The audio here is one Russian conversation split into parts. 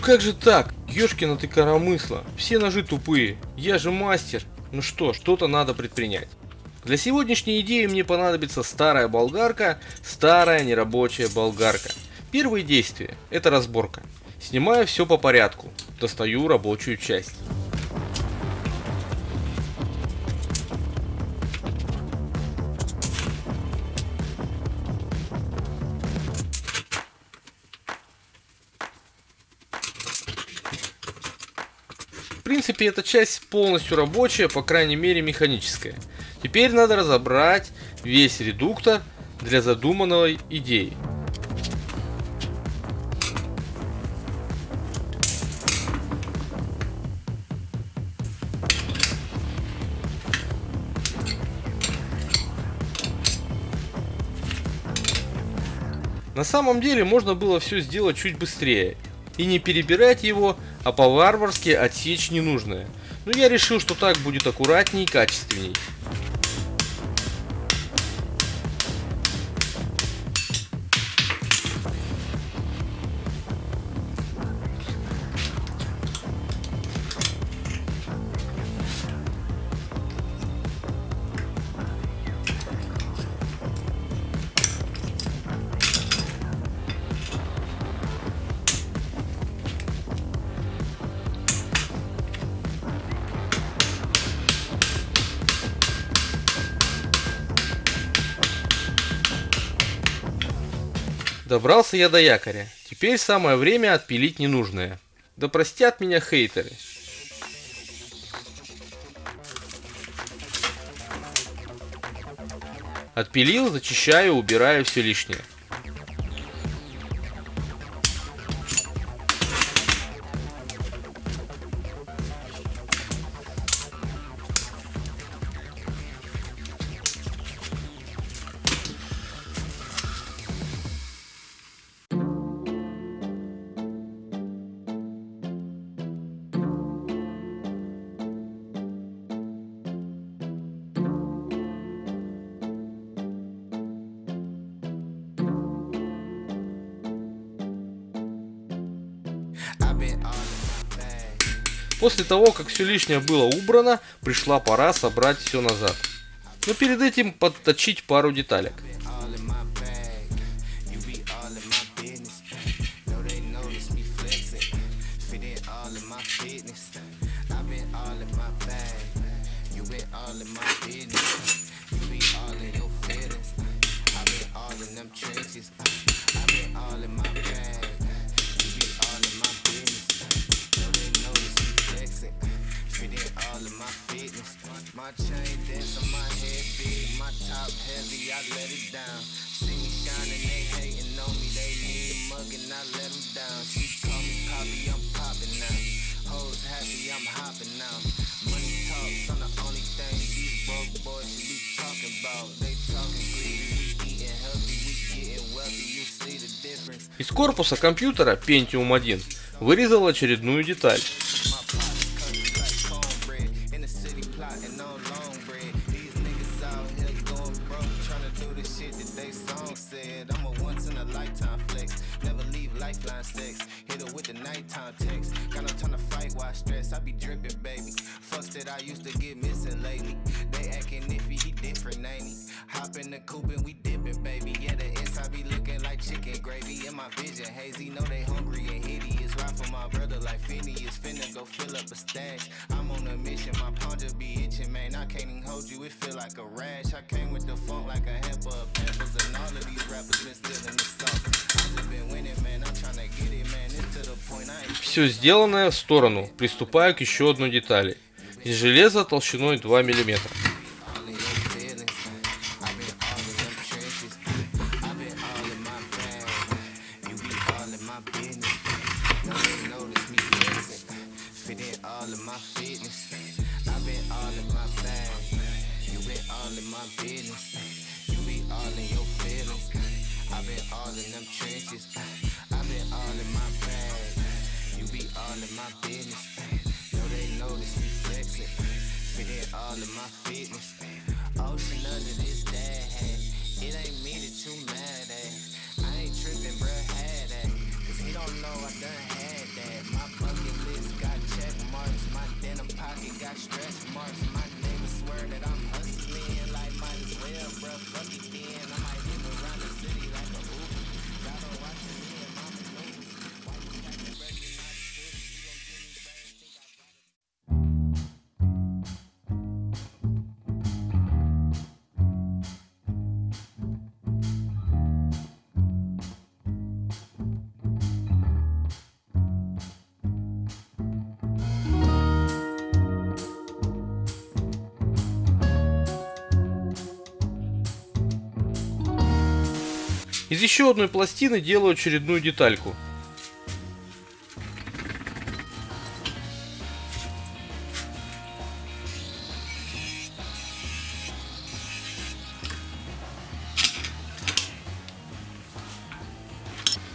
как же так? Ёшкина ты коромысла. Все ножи тупые. Я же мастер. Ну что, что-то надо предпринять. Для сегодняшней идеи мне понадобится старая болгарка, старая нерабочая болгарка. Первые действия – это разборка. Снимаю все по порядку, достаю рабочую часть. Принципе, эта часть полностью рабочая, по крайней мере механическая. Теперь надо разобрать весь редуктор для задуманной идеи. На самом деле можно было все сделать чуть быстрее и не перебирать его, а по-варварски отсечь ненужное. Но я решил, что так будет аккуратней и качественней. Добрался я до якоря. Теперь самое время отпилить ненужное. Да простят меня хейтеры. Отпилил, зачищаю, убираю все лишнее. После того, как все лишнее было убрано, пришла пора собрать все назад. Но перед этим подточить пару деталек. My chain dance on my head big, my top heavy, I let it down. See me shining, they hating on me, they need a mug and I let them down. She call me Poppy, I'm popping now. Hoes happy, I'm hopping now. Money talks on the only thing these broke boys should be talking about. They talking greedy, we eating healthy, we getting wealthy, you see the difference. Из корпуса компьютера Pentium 1 вырезал очередную деталь. Hit her with the nighttime text. Got no time to fight while I stress. I be dripping, baby. Fucks that I used to get missing lately. They acting iffy. He different, ain't he? Hop in the coupe and we dipping, baby. Yeah, the inside be looking like chicken gravy. In my vision, hazy, know they hungry and hideous. Ride for my brother like Phineas, finna go fill up a stash. I'm on a mission, my palm just be itching, man. I can't even hold you, it feel like a rash. I came with the funk like a hamper of peppers, and all of these rappers been stealing the sauce. I just been winning, man. I'm trying to get it, man. It's to the point I ain't. Все сделанное в сторону. Приступаю к еще одной детали из железа толщиной 2 миллиметра. I been all in them trenches. I've been all in my bag. You be all in my business. No, they notice me flexing. Spitting all in my fitness. Oh, Ocean under this dad. It ain't me that you mad at. I ain't tripping, bruh, had that. Cause he don't know I done Из еще одной пластины делаю очередную детальку.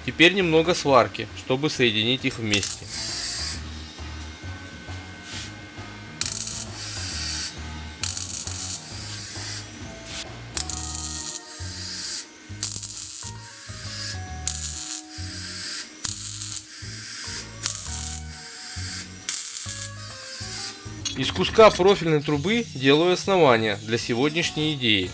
Теперь немного сварки, чтобы соединить их вместе. Из куска профильной трубы делаю основание для сегодняшней идеи.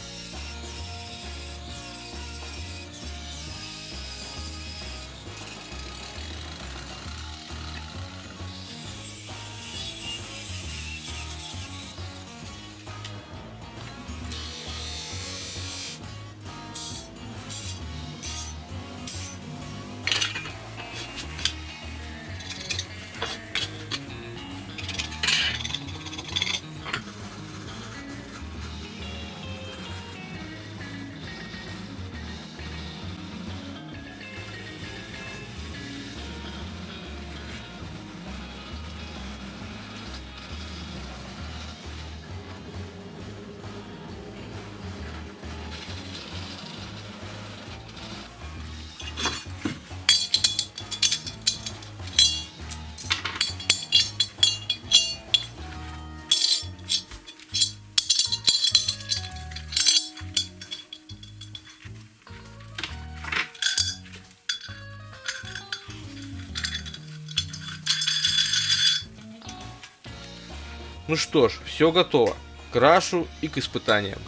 Ну что ж, все готово. Крашу и к испытаниям.